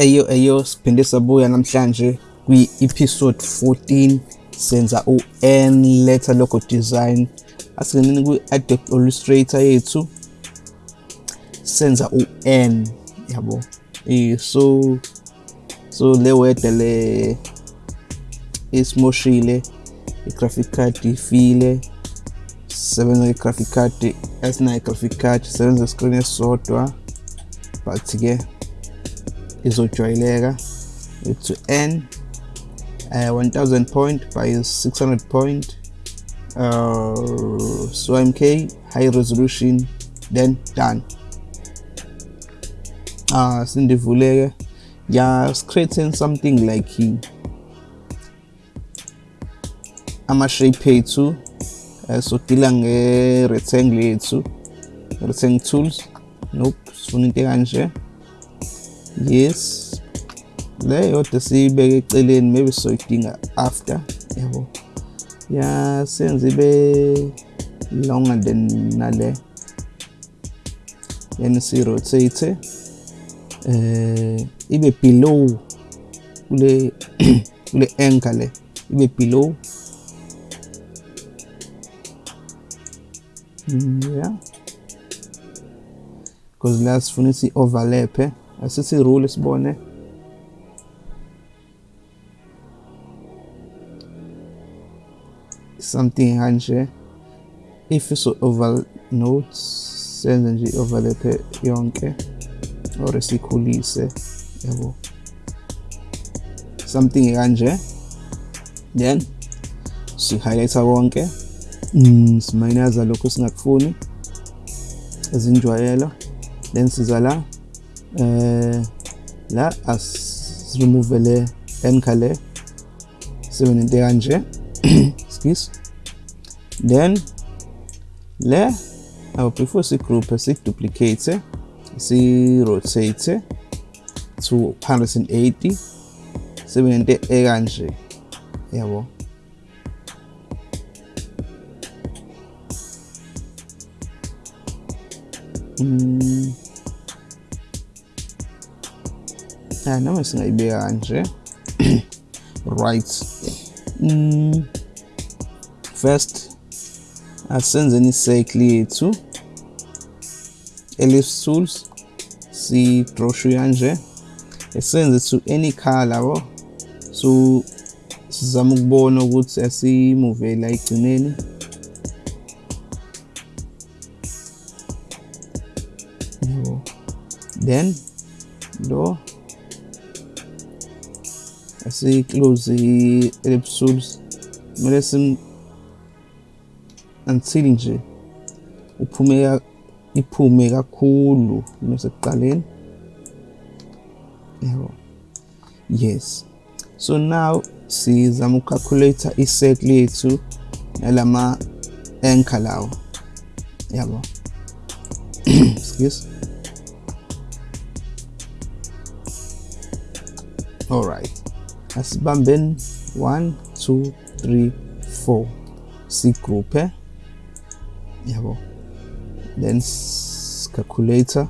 eyo eyo siphinde sabuya namhlanje kwi-episode 14 senza u-n letter logo design. Asingeneni kwi-adobe illustrator yethu senza u-n yabo? Eh so so le word le isimoshile i-graphic card ifile sebenza nge-graphic card esinayo i-graphic card sebenza screen esisodwa but-ke izojwayeleka to n uh, 1000 point by 600 point uh, so mk high resolution then done. Uh, sindivuleke yeah creating something like ama-shape ethu uh, so dila nge-rectangle yethu rectangle tools. Nope sifuna into yes. Le yodwa siyibeke eceleni maybe sizoyidinga after yabo. Ya senze ibe longer than nale. Then si-rotate eh ibe below kule kule anchor le ibe below. Mm, yeah because la sifuna si-overlap eh asithi rule sibone something kanje if so over notes senze nje overlap yonke or sikhulise yabo something kanje then si highlighter konke mm, siminaza lokho singakufuni ezinjwayelo then siza la eh la as remove le anchor le sibe nento kanje excuse. Then le our before si group si duplicate si rotate to 180 sibe nento ekanje yabo? Mm. Noma singayibeka kanje right. Mm. first asenzeni icycle yethu ellipse tools shoe kanje esenze to any color yabo so sizama ukubona ukuthi asimove la igcineni then lo asi-close i-ellipse tools kumele sim until nje uphume iphume kakhulu nosekuqaleni yabo yes. So now sizama ucalculate i-circle yethu nalama anchor lawo. Yabo. Excuse. Alright asibambeni 1 2 3 4 sigroupe yabo then calculator.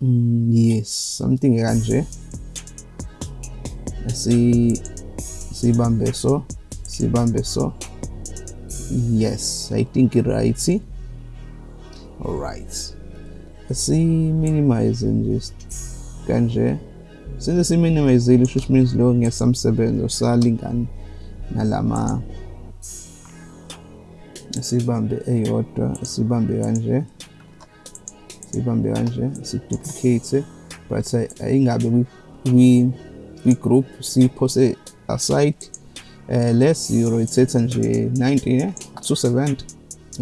Mm, yes something kanje si sibambe so sibambe so. Yes i think right See. all right si-minimize nje kanje. Senze si-minimizile which means lo ngesamsebenzi usalingani nalama. Sibambe eyodwa sibambe kanje. Sibambe kanje si-duplicate but ayingabe kwi-group siphose aside. Uh, less rotate nje 90 eh? 270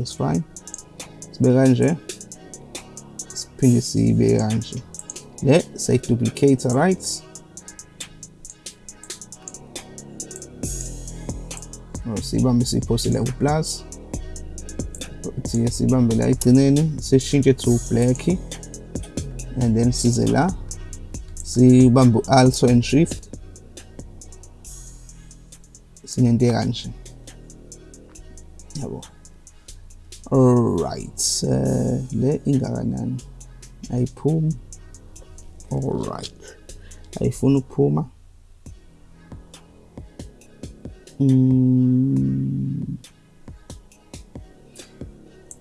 is fine. Sibe kanje PSC beğrenci. Ve set duplicator right. سيبان بسي بوسي لو بلاس تي سيبان بلاي تنيني سي شينجي تو بلاكي and then سي زلا سيبان بو also and shift. Sinende kanje yabo. Alright uh, le ingakanani iPhone. Alright. iPhone Puma. Mm.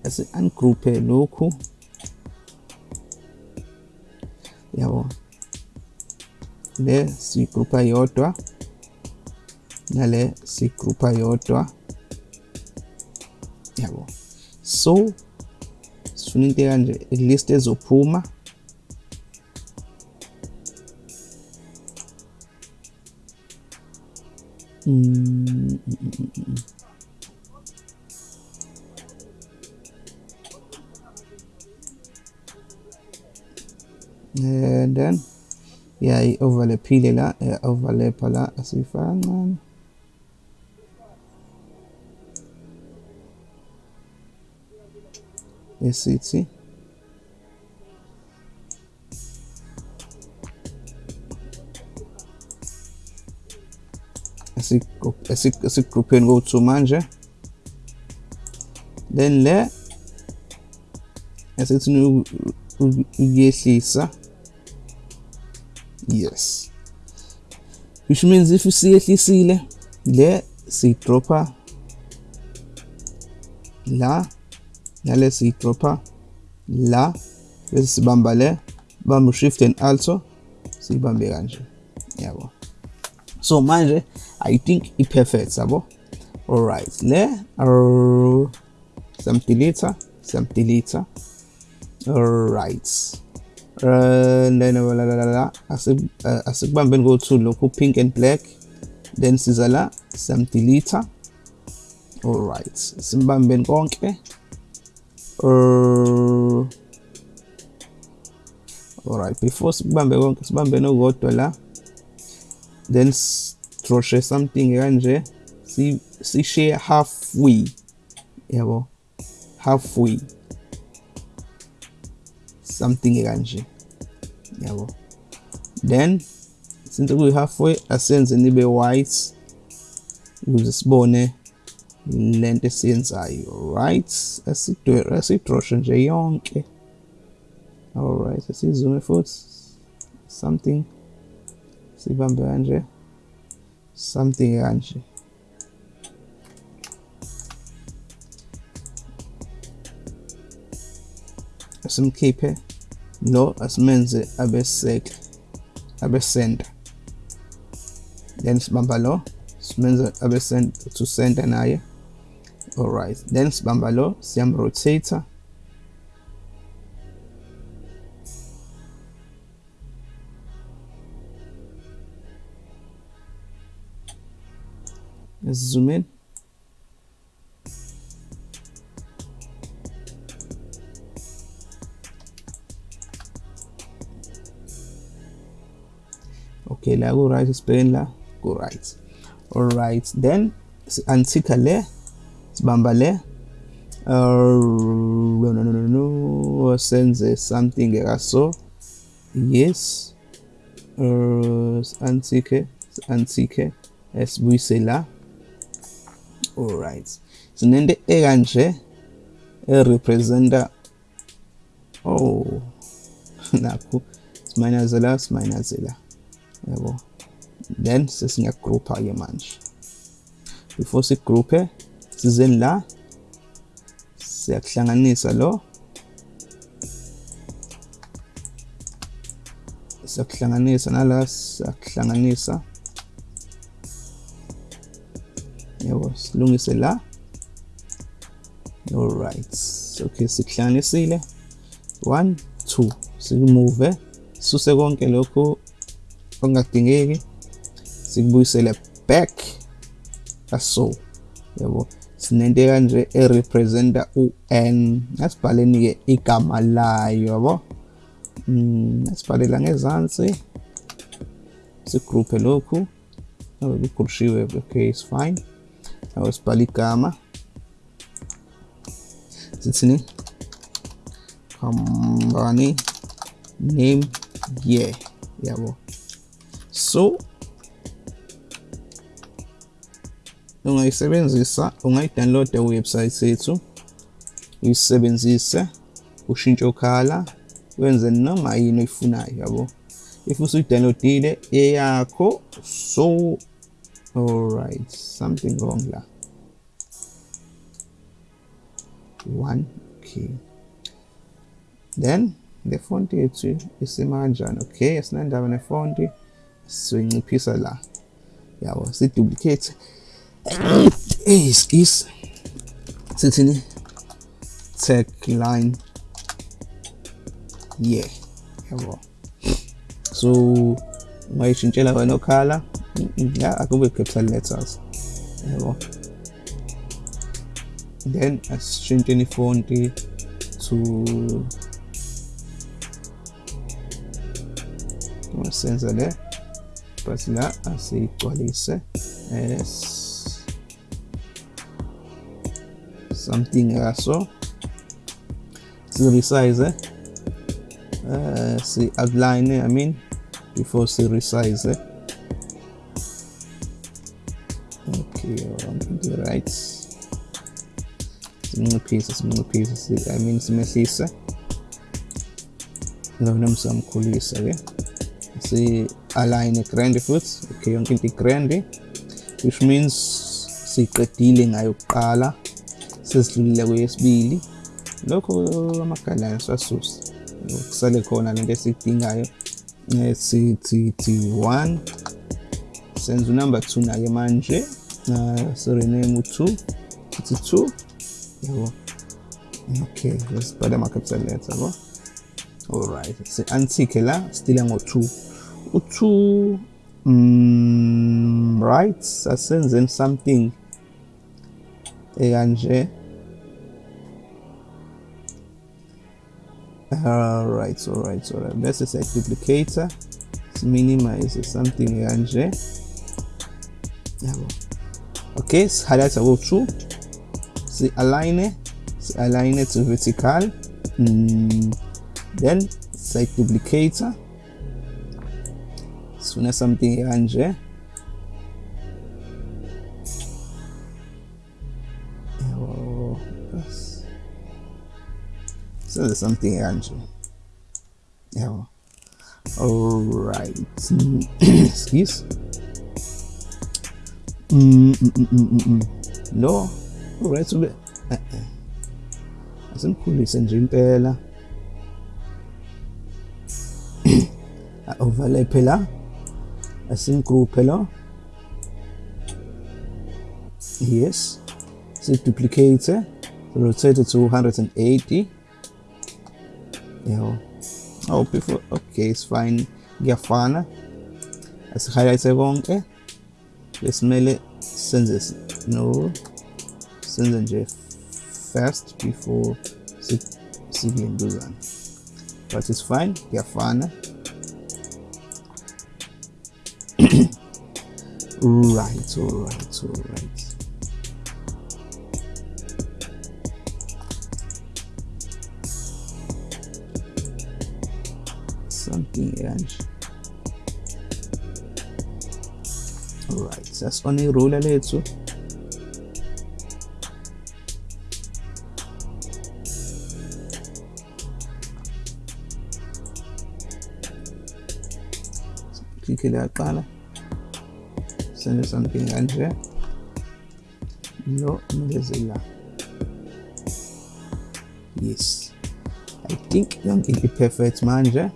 also an Gruppe Loco. Jawohl. Le sigrupa yodwa nale sigrupa yodwa yabo so su integrante el 10 de Puma. Mm. And then, yeah, overlay pile la, overlay pala, así fue, la asiyifaka kancane esithi esigrupheni kowu-two manje then le esithi ukuyehlisa yes. Which means if siyehlisile le siyidropha la nale siyidropha la bese sibamba le bamba shift and alto siyibambe kanje. Yabo. So manje i think i-perfect yabo. Alright le uh, samdelete samdelete alright. Uh, la asikubambeni go-two lokhu pink and black. Then siza la samdelete alright simbambeni konke uh, alright before sibambe konke sibambe nokodwa la then stroshe something kanje si si share halfway yabo? Halfway. Something kanje yabo? Then since kuyi halfway asenze nibe white ukuze sibone lento esiyenzayo right asidroshe nje yonke. Alright asizume futhi something. Sibambe kanje something kanje asimkhiphe lo asimenze abe circle abe center then sibamba lo simenze abe center to center naye alright then sibamba lo siyam rotator Let's zoom in. Okay, la go right sibhekeni la go right. All right, then antika le sibamba le uh, no no no senze something so yes. Uh, antike antike esibuyise la alright sinento ekanje erepresenta oh nakho simayinazela simayinazela yabo then sesingagroupa ke manje. Before sigroupe sizeni la siyakuhlanganisa lo. Siyakuhlanganisa nala siyakuhlanganisa. Yabo silungise la. Alright okay sikuhlanganisile. 1 2 sikumove suse konke lokho okungadingeki sikubuyisele back. Aso yabo sinento kanje erepresenta u-n asibhaleni ke igama layo yabo? Mm, asibhalela ngezansi. Sigroupe lokhu. Abe kugrupshiwe okay it's fine. Awu sibhala igama. Sithini company name yeah yabo. So ungayisebenzisa ungayidownloada website yethu uyisebenzise ushintshe ukhala wenze noma yini oyifunayo yabo? If usuyidownloadile eyakho so alright something wrong la. One okay. Then le font yethu isima kanjani okay asinandaba nefonti sizoyinciphisa la. Yabo si-duplicate. Hey skis sithini tag line. Yeah. Yabo so ungayishintshela wena okhala la akube capital letters. Then asishintsheni ifonti to senza le but la asiyigcwalise as something yaso si-resize eh? uh, si-outline I mean before si-resize eh? okay um, the right. Simnciphise simnciphise I mean simehlise lona msamkhulisa eh? ke si-align grand futhi okay yonke into i-grand which means siqedile ngayo kuqala sesidlulile kweyesibili. Lokho amagalane siwasusa kusale khona lento esiyidingayo sithi t1 senza unumber 2 nake manje sirename u2 sithi 2 yabo okay lesibhala ama-capital letter yabo. Alright si-antike la stile ngo-2 u2 mm, right asenzeni something ekanje. Alright alright alright. Bese siyayiduplicator minimize something yabo okay si-highlighta ko-2 si-align si-align it to vertical. Mm, then siyayiduplicator sifuna something kanje So there's something actually. Yeah. Alright. Excuse. Mm mm mm, mm, mm, mm, no. Alright, so asimkhulise nje Overlay overlape la synchro la yes siduplicate rotate to 180 yeah oh before okay it's fine. Ngiyafana asi-highlight konke eh? besimele senze no. Senze nje first before sikulentuzana but it's fine. Ngiyafana right all right all right clearance right ಸಸ್ಪನಿ ರೂಲಲ್ಲೇ ಹೆಚ್ಚು كده طالع send something and here no Mozilla yes. I think young is the perfect manager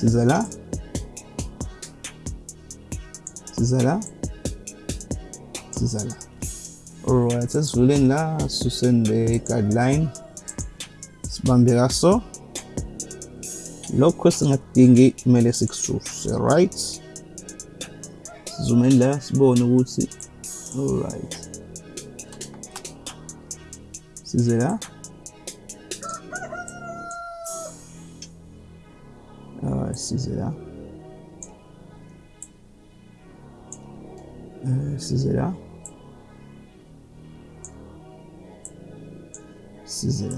Size là Size là Size là Alright, let's roll in là So send the card line Sibambeka so Lokho singakudingi kumele sikuthuse right. Sizumeni la sibone ukuthi alright. Size là 6 est là. Euh, 6 est là. là.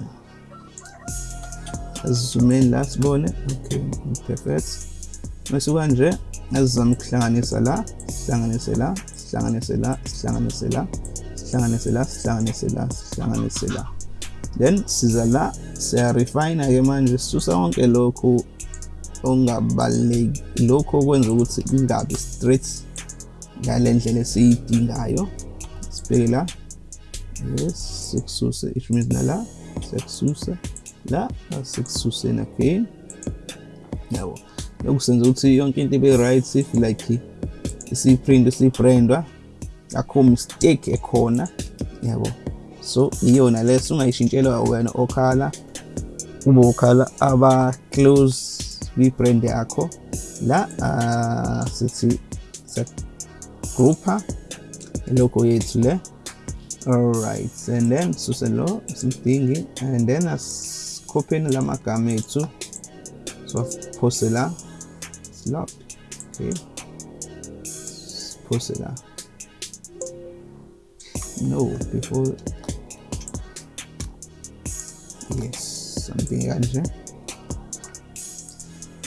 Là, c'est. Hein? Ok, parfait. Je vais vous dire, je vais vous dire, je vais là, dire, je vais là, dire, je là, là, je là, là, là, là, là. Then, c'est là, c'est à refine, à remanger sous ça, on est là, ongabaluleki lokhu okwenza ukuthi kungabi straight ngale ndlela esiyidingayo. Sibheke la yes sikususe which means nala siyakususa la sikususeni again. Yabo lokhu senza ukuthi yonke into ibe right if like isiprint isibrandwa akho mistake ekhona. Yabo so iyona leso ungayishintshela wena okhala ube ukhala aba close vi prende acqua la uh, si, si, si gruppa in local yetle all right and then suselo something and then asikopheni la magama ethu siwaphose la slot okay siphose la. No before. Yes something kanje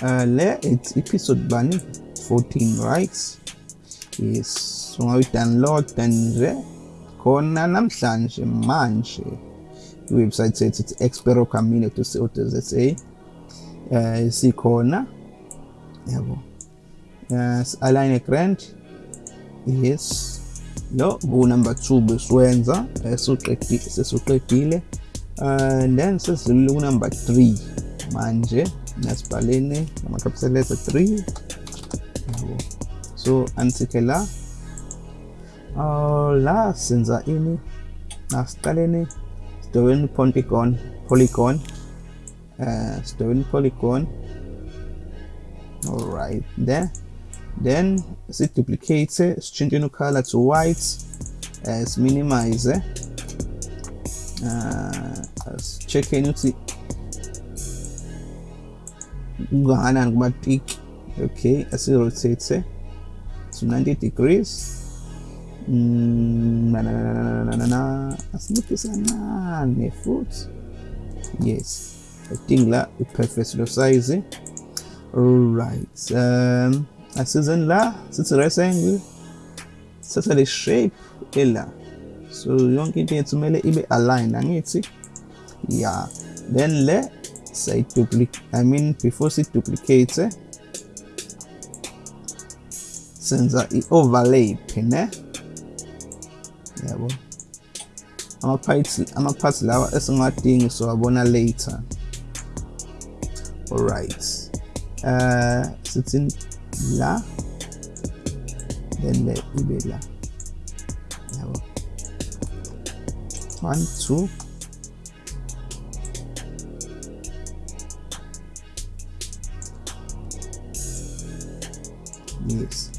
uh, layer 8 episode bunny 14 right? Yes ungawi-download nje khona namhlanje manje. Website says it's expero camino to co za um eh, sikhona. Yabo. Eh, Si-align grand yes. No. Go number two besiwenza sesiqedile and eh, then sesidlulile number three manje. ناس لما كبسلت 3 so antique là uh, la senza ini nas palene storing polygon polygon uh, storing polygon all right there. Then as it duplicate it's changing the color to white as minimize. Uh, as check in ukuthi kungakanani kumatiki okay asirotate to 90 degrees. Mm, na, na, na, na, na, na, na. asinciphise kancane futhi yes. I think la i-perfect lo size alright um asizeni la sithi rectangle sithatha le shape ela so yonke into yethu kumele ibe aligned angithi yeah. Then le sayiduplicate i mean before siduplicate senza i-overlay phine yabo ama-parts ama-parts lawa esingadingi siwabona later. Alright. Uh sithi la then le ibe la. Yabo one two yes.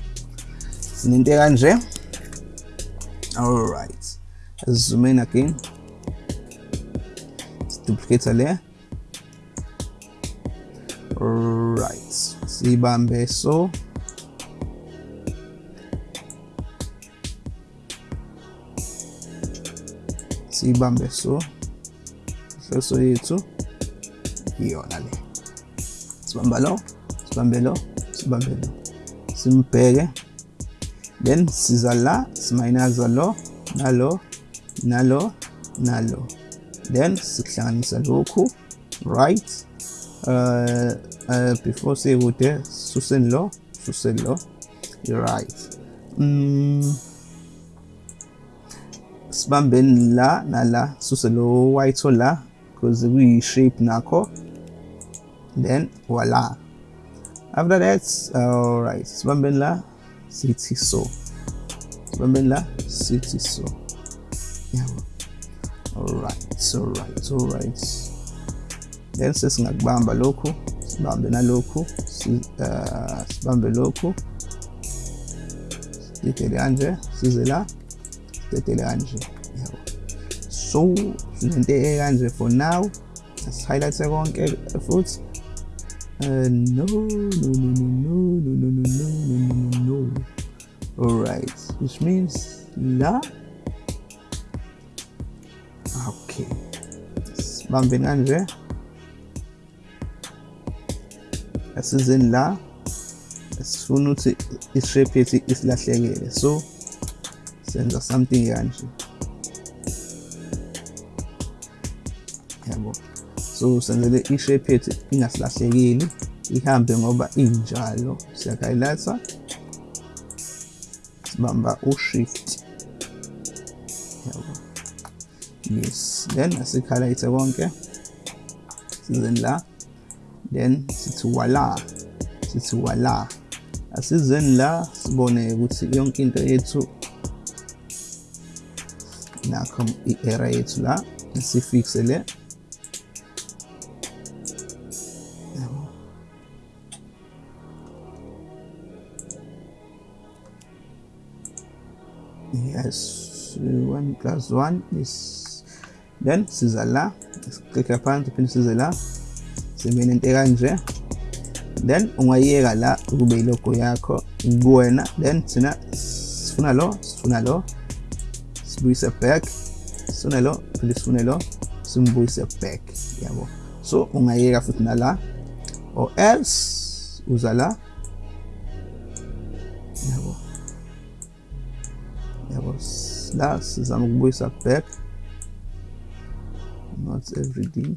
Sinento kanje? Alright. Zoom in again duplicate le. Right sibambe so. Sibambe so. Ihloso yethu. Iyona le. Sibamba lo. Sibambe lo. Sibambe lo simbheke then siza la simayinaza lo nalo nalo nalo. Then sikuhlanganisa lokhu right uh, uh, before sekude suseni lo suseni lo right. Mm, sibambeni la nala suse lo white la because kuyi-shape nakho. Then voila after that alright sibambeni la sithi so sibambeni City so Yeah. alright alright alright. Then sesingakubamba lokhu uh, sibambe nalokhu sibambe lokhu sidedele kanje size la sidedele kanje yabo so sinento ekanje for now. Asihighlight konke eh, futhi uh, no, no, no, no, no, no, no, no, no, no, no, no. Alright, which means la. Okay. Bumping Andre. As is in la. As soon as it's isifunuthi ishape yethu again. so senza something kanje yabo yeah, so senzele i-shape yethu ingasilahlekeli ihambe ngoba injalo siyakhayilatha sibamba u-shift. Yabo. Yes. Then asikhalayithe konke. Sizeni la. Then sithi wala. Sithi wala. Asizeni la sibone ukuthi yonke into yethu nakho i-area yethu la sifixe le yes 1 plus 1 is then la siklikha phansi phinde size la sibe nento kanje then ungayiyeka la kube ilogo yakho kuwena then thina sifuna lo sifuna lo sibuyise back sifune lo phinde sifune lo simbuyise back yabo so ungayeka futhi nala or else uza la slash zamgbuysak.pek not every day.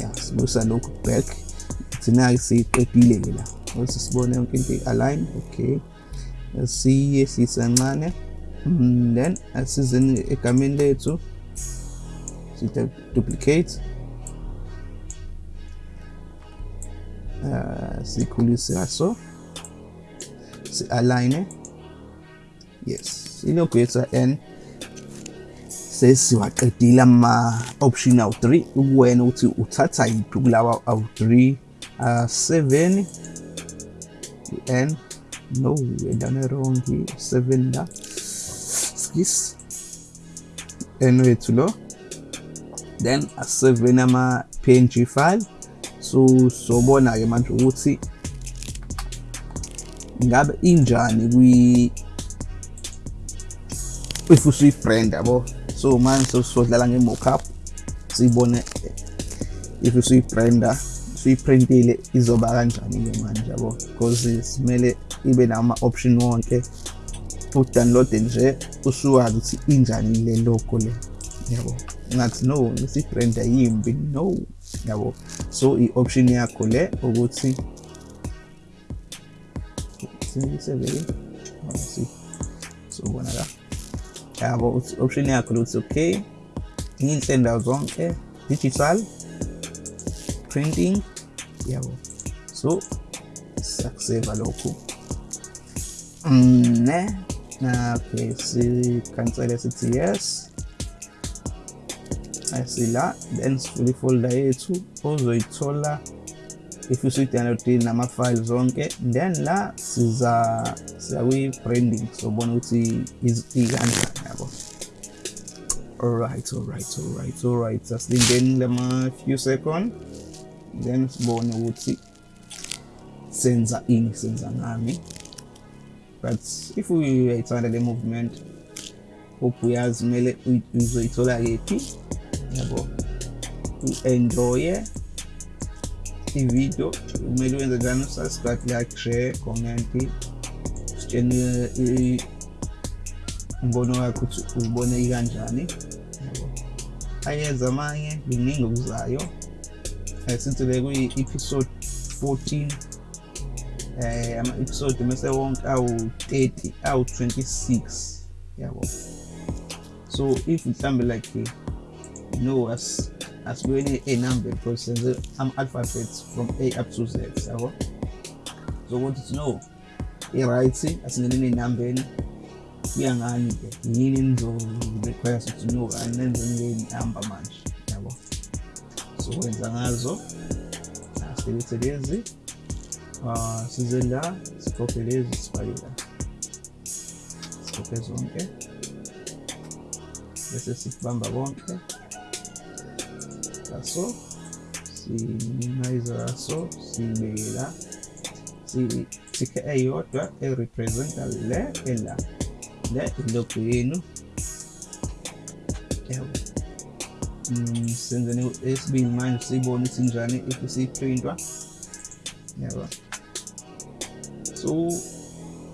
Yeah sibusa lokhu back. Thina-ke siyiqedile-ke la ose sibone yonke into i-align okay. Siye ist then asizeni egameni lethu sitha duplicate. Uh, sikhulise kaso si-align yes. Ilokhu yethu n sesiwaqedile ama-option awu-3 ukuwena ukuthi uthatha yiphi kulawa awu-3 uh, 7 n. No we're done it wrong here. 7 la skis. N wethu lo. Then a7 ama png file so sobona ke manje ukuthi ngabe injani kwi if usuyi-brand yabo? So manje sodlala nge-mockup siyibone if usuyi-branda usuyiprintile izoba kanjani-ke manje yabo? Because simele ibe nama-option wonke. Udownloade nje usuwazi ukuthi injani le logo le yabo? Ngathi no isibrand ayimbi no yabo? So i-option yakho le ukuthi sibeke sobona la yabo option yakho lokuthi okay. Inhle ndawo zonke digital. Printing. Yabo so siyakuseva lokhu ne okay sikansele sithi yes. Asila then sivula ifolder yethu ozoyithola if usuyi-downloadile nama-files zonke then la siza siya kwi-branding sobona ukuthi ikanjani yabo alright alright alright alright. Asilindeni lama-few second then sibone ukuthi senza ini senza ngami but if uyayithanda le movement hope uyazi kumele uzoyithola kephi yabo u-enjoye ivideo kumele wenze njani subscribe like share comment sitshene umbono wakho ukuthi uzibone ikanjani ayeza amanye kuningi okuzayo sithi le kuyi-episode 14 eh ama-episode mese wonke awu-30 awu-26 yabo so if mhlambe like no as asibuyeni a number because senze ama-alphabets from a up to z yabo so ukuthi to know i-right asingeneni ey'nambeni kuya ngani-ke yini enizo-require ukuthi no anenzeni ngey'namba manje yabo so wenza ngazo silithe lezi uh, size la sikhophe lezi sifake la sikhophe zonke bese sibamba konke kaso siminimize kaso siyibeke la sikhe eyodwa erepresenta le ela le ilogo yenu yabo mm, senzeni esibini manje siyibone ukuthi njani if siyiprintwa yabo so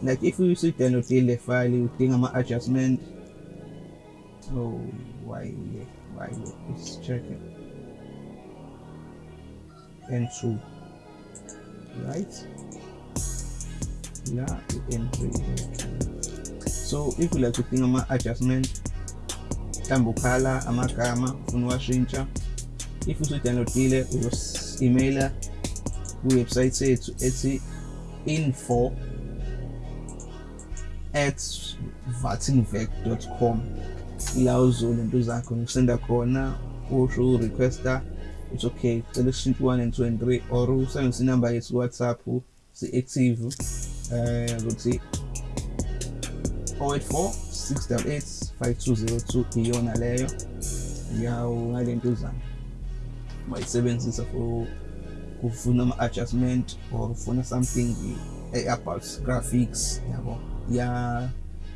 like if usuyi-downloadile le file udinga ama-adjustment so why why let's check it n2 right? Yeah i-n3 so if you like to think ama-adjustment mhlawumbe ukhala amagama ufuna uwashintsha if usudownloadile uzosi-emaila kuwebsite yethu ethi info at vatinvec.com ila uzolento zakho ngikusenda khona usho urequesta it's okay. Cela kushintsha 1 and 2 and 3 or usebenzise inamba yethu whatsapp si-active um ukuthi 084 688 5202 iyona leyo yawo ngalento zami mayisebenzisa for kufuna ama-adjustment or ufuna something about graphics. Yabo. Ya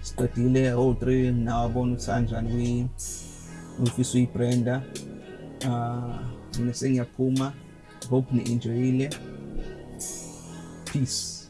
siqedile o3 nawabona ukuthi kanjani ufisa uyibranda uh nimesenya Yakuma. Hope ni enjoy ile. Peace.